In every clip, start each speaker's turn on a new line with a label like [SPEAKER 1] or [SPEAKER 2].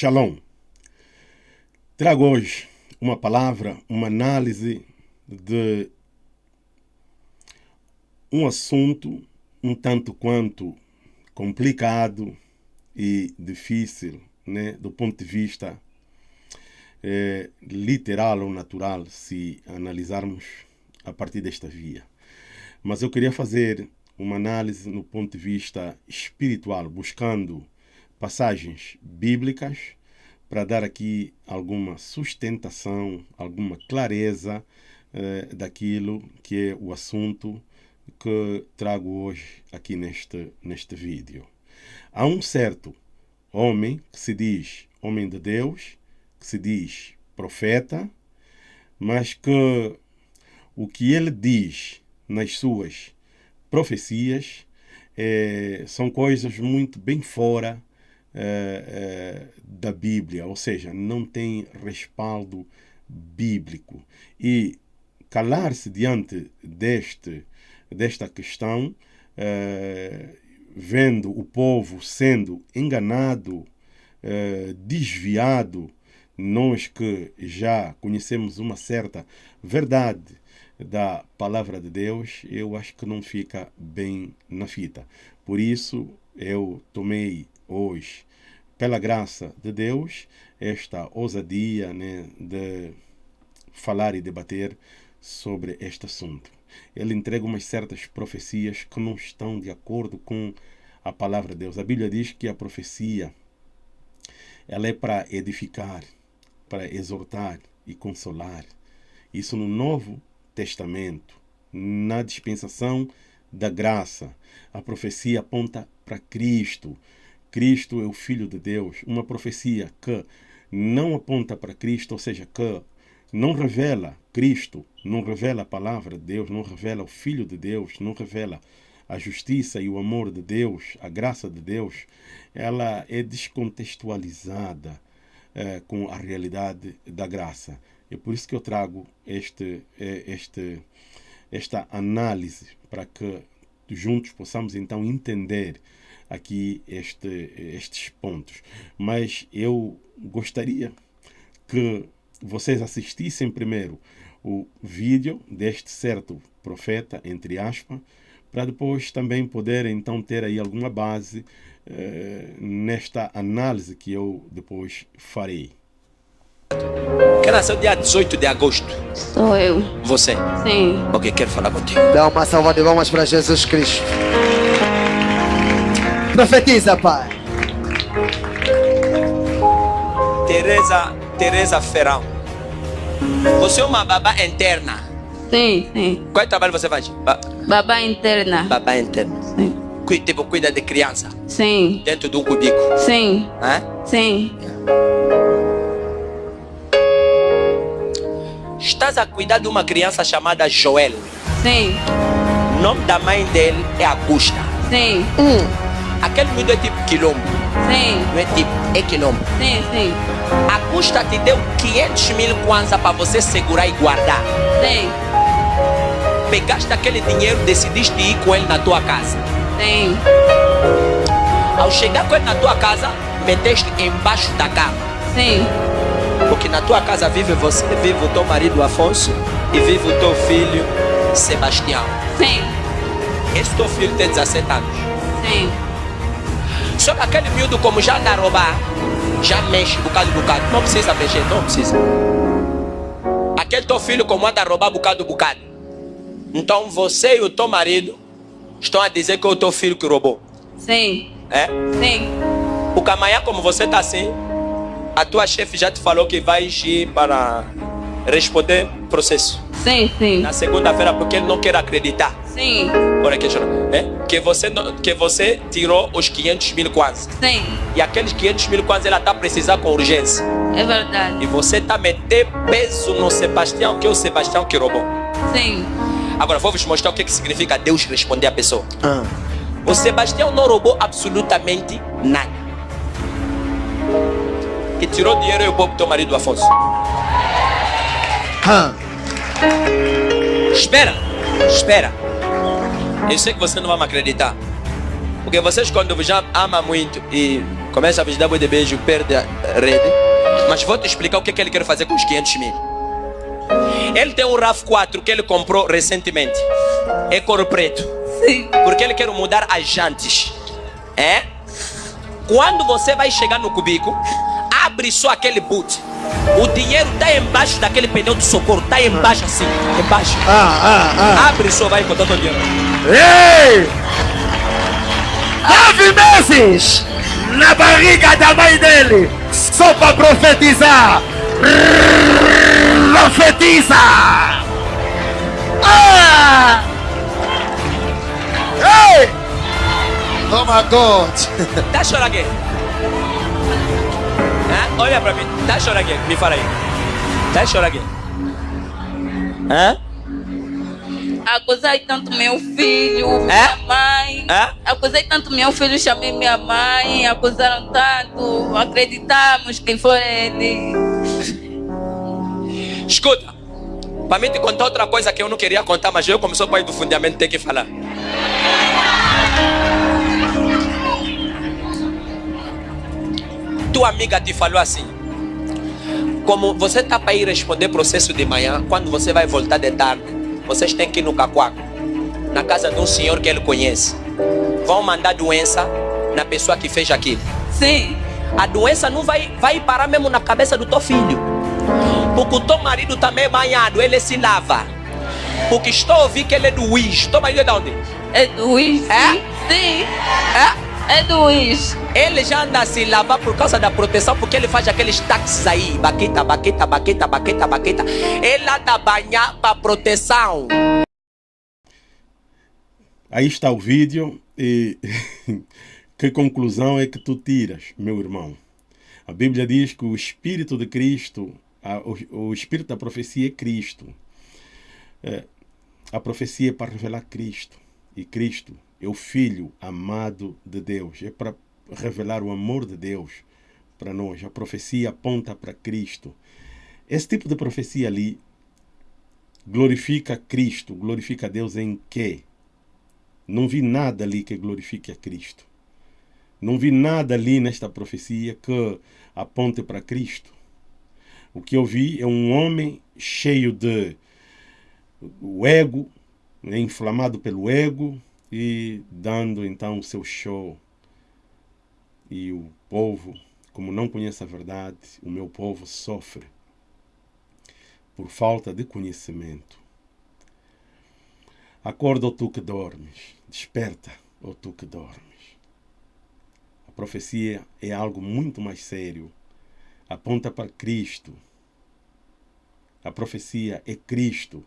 [SPEAKER 1] Shalom. Trago hoje uma palavra, uma análise de um assunto um tanto quanto complicado e difícil, né, do ponto de vista é, literal ou natural, se analisarmos a partir desta via. Mas eu queria fazer uma análise no ponto de vista espiritual, buscando passagens bíblicas para dar aqui alguma sustentação, alguma clareza eh, daquilo que é o assunto que trago hoje aqui neste, neste vídeo. Há um certo homem que se diz homem de Deus, que se diz profeta, mas que o que ele diz nas suas profecias é, são coisas muito bem fora é, é, da Bíblia, ou seja, não tem respaldo bíblico. E calar-se diante deste, desta questão, é, vendo o povo sendo enganado, desviado, nós que já conhecemos uma certa verdade da palavra de Deus, eu acho que não fica bem na fita. Por isso, eu tomei hoje, pela graça de Deus, esta ousadia né, de falar e debater sobre este assunto. Ele entrega umas certas profecias que não estão de acordo com a palavra de Deus. A Bíblia diz que a profecia ela é para edificar, para exortar e consolar. Isso no Novo Testamento, na dispensação da graça. A profecia aponta para Cristo. Cristo é o Filho de Deus. Uma profecia que não aponta para Cristo, ou seja, que não revela Cristo, não revela a palavra de Deus, não revela o Filho de Deus, não revela a justiça e o amor de Deus, a graça de Deus, ela é descontextualizada é, com a realidade da graça. É por isso que eu trago este, eh, este, esta análise para que juntos possamos então entender aqui este, estes pontos. Mas eu gostaria que vocês assistissem primeiro o vídeo deste certo profeta, entre aspas, para depois também poderem então ter aí alguma base eh, nesta análise que eu depois farei.
[SPEAKER 2] Quem nasceu dia 18 de agosto?
[SPEAKER 3] Sou eu.
[SPEAKER 2] Você?
[SPEAKER 3] Sim.
[SPEAKER 2] Ok, quero falar contigo.
[SPEAKER 4] Dá uma salva de palmas para Jesus Cristo. Profetiza, Pai.
[SPEAKER 2] Teresa, Teresa Ferrão. Você é uma babá interna.
[SPEAKER 3] Sim, sim.
[SPEAKER 2] Qual trabalho você faz? Ba
[SPEAKER 3] Babá interna.
[SPEAKER 2] babá interna.
[SPEAKER 3] Sim.
[SPEAKER 2] Cuida, tipo, cuida de criança.
[SPEAKER 3] Sim.
[SPEAKER 2] Dentro de um cubículo.
[SPEAKER 3] Sim.
[SPEAKER 2] Hã?
[SPEAKER 3] Sim.
[SPEAKER 2] Estás a cuidar de uma criança chamada Joel.
[SPEAKER 3] Sim.
[SPEAKER 2] O nome da mãe dele é Augusta.
[SPEAKER 3] Sim.
[SPEAKER 2] Aquele miúdo é tipo quilombo.
[SPEAKER 3] Sim.
[SPEAKER 2] Não é tipo, é quilombo.
[SPEAKER 3] Sim, sim.
[SPEAKER 2] Augusta te deu 500 mil kwanza para você segurar e guardar.
[SPEAKER 3] Sim.
[SPEAKER 2] Pegaste aquele dinheiro, decidiste ir com ele na tua casa.
[SPEAKER 3] Sim.
[SPEAKER 2] Ao chegar com ele na tua casa, meteste embaixo da cama.
[SPEAKER 3] Sim.
[SPEAKER 2] Porque na tua casa vive você, vive o teu marido Afonso e vive o teu filho Sebastião.
[SPEAKER 3] Sim.
[SPEAKER 2] Esse teu filho tem 17 anos.
[SPEAKER 3] Sim.
[SPEAKER 2] Só que aquele miúdo, como já anda a roubar, já mexe bocado bocado. Não precisa mexer, não precisa. Aquele teu filho, como anda a roubar bocado bocado. Então você e o teu marido estão a dizer que é o teu filho que roubou.
[SPEAKER 3] Sim.
[SPEAKER 2] É?
[SPEAKER 3] Sim.
[SPEAKER 2] Porque amanhã, como você está assim, a tua chefe já te falou que vai ir para responder processo.
[SPEAKER 3] Sim, sim.
[SPEAKER 2] Na segunda-feira, porque ele não quer acreditar.
[SPEAKER 3] Sim.
[SPEAKER 2] Olha que é? Que você, que você tirou os 500 mil quase.
[SPEAKER 3] Sim.
[SPEAKER 2] E aqueles 500 mil quase ela está precisando com urgência.
[SPEAKER 3] É verdade.
[SPEAKER 2] E você está metendo peso no Sebastião, que é o Sebastião que roubou.
[SPEAKER 3] Sim.
[SPEAKER 2] Agora, vou vos mostrar o que, que significa Deus responder a pessoa.
[SPEAKER 4] Ah.
[SPEAKER 2] O Sebastião não roubou absolutamente nada. Que tirou dinheiro e o povo do teu marido Afonso.
[SPEAKER 4] Ah.
[SPEAKER 2] Espera, espera. Eu sei que você não vai me acreditar. Porque vocês quando já ama muito e Começa a vos dar de beijo, perde a rede. Mas vou te explicar o que, é que ele quer fazer com os 500 mil. Ele tem um RAV4 que ele comprou recentemente. É cor preto.
[SPEAKER 3] Sim.
[SPEAKER 2] Porque ele quer mudar as jantes. É? Quando você vai chegar no cubico, abre só aquele boot. O dinheiro está embaixo daquele pneu de socorro. Está embaixo assim. Embaixo.
[SPEAKER 4] Ah, ah, ah.
[SPEAKER 2] Abre só, vai encontrar o dinheiro.
[SPEAKER 4] Ei! Nove meses na barriga da mãe dele, só para profetizar. Profetiza! Ah! Ei! Oh my God!
[SPEAKER 2] Tá chorando aqui. Olha pra mim. Tá aqui. Me fala aí. Tá aqui. Hã?
[SPEAKER 3] Acusei tanto meu filho, minha mãe.
[SPEAKER 2] Hã?
[SPEAKER 3] Acusei tanto meu filho, chamei minha mãe. Acusaram tanto. Acreditamos que foi ele.
[SPEAKER 2] Escuta. Pra mim te contar outra coisa que eu não queria contar, mas eu, como sou pai do fundamento, tenho que falar. Tua amiga te falou assim. Como você tá para ir responder processo de manhã, quando você vai voltar de tarde, vocês têm que ir no Cacuaco, na casa de um senhor que ele conhece. Vão mandar doença na pessoa que fez aquilo.
[SPEAKER 3] Sim.
[SPEAKER 2] A doença não vai, vai parar mesmo na cabeça do teu filho. Porque o teu marido também é banhado, ele se lava. Porque estou a ouvir que ele é do Wiz. Teu marido é de onde?
[SPEAKER 3] É do Luiz?
[SPEAKER 2] É?
[SPEAKER 3] Sim.
[SPEAKER 2] É?
[SPEAKER 3] É do Luiz.
[SPEAKER 2] Ele já anda a se lavar por causa da proteção, porque ele faz aqueles táxis aí. Baqueta, baqueta, baqueta, baqueta, baqueta. Ele anda a banhar para proteção.
[SPEAKER 1] Aí está o vídeo e que conclusão é que tu tiras, meu irmão? A Bíblia diz que o Espírito de Cristo, a- o, o Espírito da profecia é Cristo. É, a profecia é para revelar Cristo. E Cristo é o Filho amado de Deus. É para revelar o amor de Deus para nós. A profecia aponta para Cristo. Esse tipo de profecia ali glorifica Cristo, glorifica Deus em quê? Não vi nada ali que glorifique a Cristo. Não vi nada ali nesta profecia que aponte para Cristo. O que eu vi é um homem cheio de o ego, né, inflamado pelo ego e dando então o seu show. E o povo, como não conhece a verdade, o meu povo sofre por falta de conhecimento. Acorda, ó tu que dormes, desperta, ó tu que dormes. A profecia é algo muito mais sério. Aponta para Cristo. A profecia é Cristo.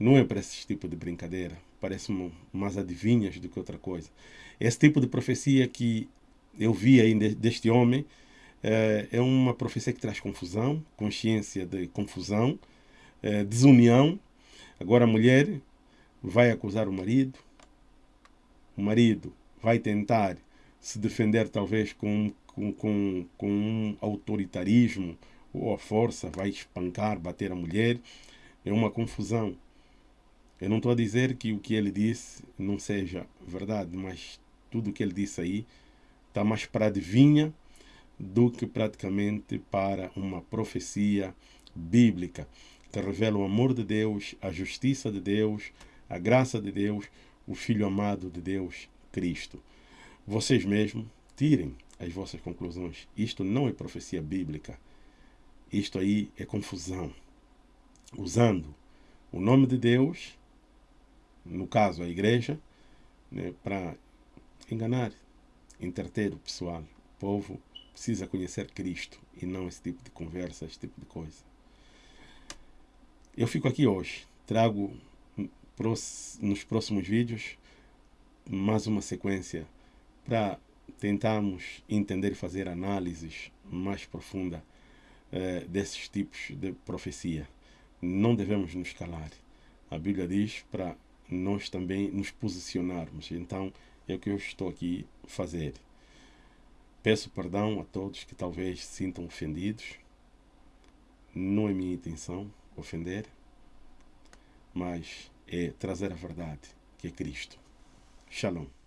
[SPEAKER 1] Não é para esse tipo de brincadeira. Parece mais adivinhas do que outra coisa. Esse tipo de profecia que eu vi aí de- deste homem eh, é uma profecia que traz confusão, consciência de confusão, eh, desunião. Agora a mulher vai acusar o marido, o marido vai tentar se defender talvez com, com, com, com um autoritarismo ou a força, vai espancar, bater a mulher. É uma confusão. Eu não estou a dizer que o que ele disse não seja verdade, mas tudo o que ele disse aí está mais para adivinha do que praticamente para uma profecia bíblica que revela o amor de Deus, a justiça de Deus, a graça de Deus, o Filho amado de Deus, Cristo. Vocês mesmos tirem as vossas conclusões. Isto não é profecia bíblica. Isto aí é confusão. Usando o nome de Deus, no caso a igreja, né, para enganar, entreter o pessoal. O povo precisa conhecer Cristo e não esse tipo de conversa, esse tipo de coisa. Eu fico aqui hoje, trago nos próximos vídeos mais uma sequência para tentarmos entender e fazer análises mais profunda eh, desses tipos de profecia. Não devemos nos calar. A Bíblia diz para nós também nos posicionarmos. Então, é o que eu estou aqui a fazer. Peço perdão a todos que talvez se sintam ofendidos. Não é minha intenção ofender, mas é trazer a verdade, que é Cristo. Shalom.